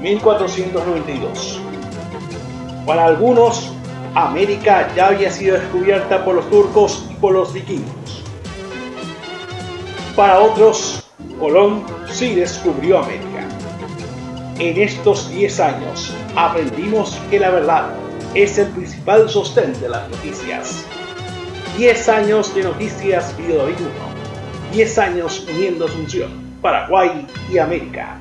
1492. Para algunos, América ya había sido descubierta por los turcos y por los vikingos. Para otros, Colón sí descubrió América. En estos 10 años aprendimos que la verdad es el principal sostén de las noticias. 10 años de noticias video 1. 10 años uniendo Asunción, Paraguay y América.